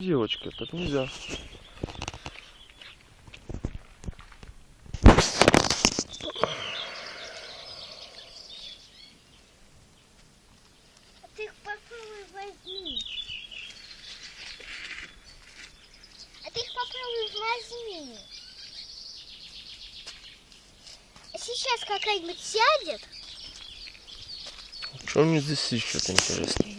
Девочка, так нельзя. А ты их попробуй возьми. А ты их попробуй возьми. А Сейчас какая-нибудь сядет. Что мне здесь еще-то интересно?